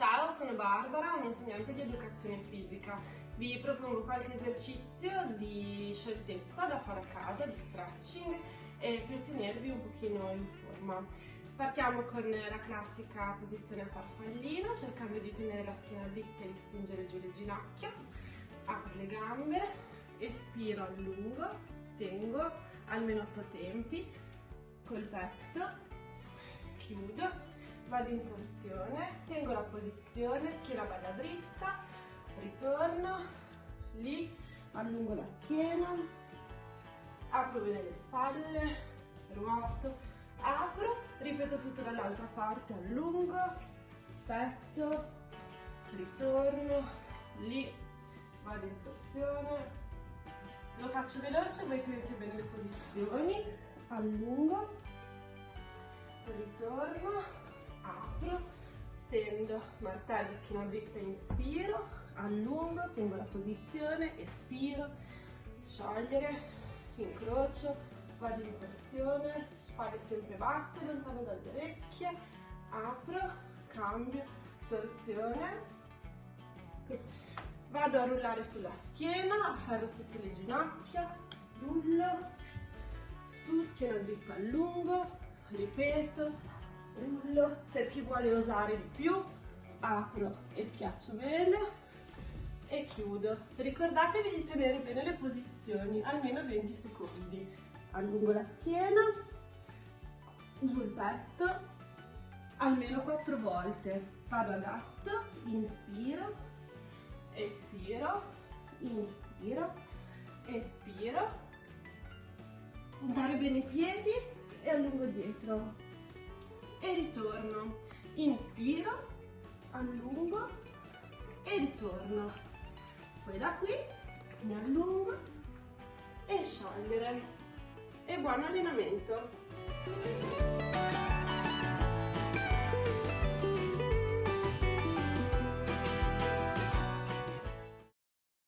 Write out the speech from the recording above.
Ciao, sono Barbara, un'insegnante di educazione fisica. Vi propongo qualche esercizio di scioltezza da fare a casa, di stretching, per tenervi un pochino in forma. Partiamo con la classica posizione a farfallino, cercando di tenere la schiena dritta e di spingere giù le ginocchia. Apro le gambe, espiro a lungo, tengo almeno 8 tempi, col petto, chiudo vado in torsione, tengo la posizione, schiena bella dritta, ritorno, lì, allungo la schiena, apro bene le spalle, ruoto, apro, ripeto tutto dall'altra parte, allungo, petto, ritorno, lì, vado in torsione, lo faccio veloce, voi tenete bene le posizioni, allungo, ritorno, apro, stendo, martello, schiena dritta, inspiro, allungo, tengo la posizione, espiro, sciogliere, incrocio, vado in torsione, spalle sempre basse, lontano dalle orecchie, apro, cambio, torsione, vado a rullare sulla schiena, afferro sotto le ginocchia, rullo, su, schiena dritta, allungo, ripeto, rullo per chi vuole osare di più apro e schiaccio bene e chiudo. Ricordatevi di tenere bene le posizioni almeno 20 secondi. Allungo la schiena giù il petto almeno 4 volte. Vado a gatto inspiro espiro inspiro espiro. Puntare bene i piedi e allungo dietro e ritorno. Inspiro, allungo e ritorno. Poi da qui mi allungo e sciogliere. E buon allenamento!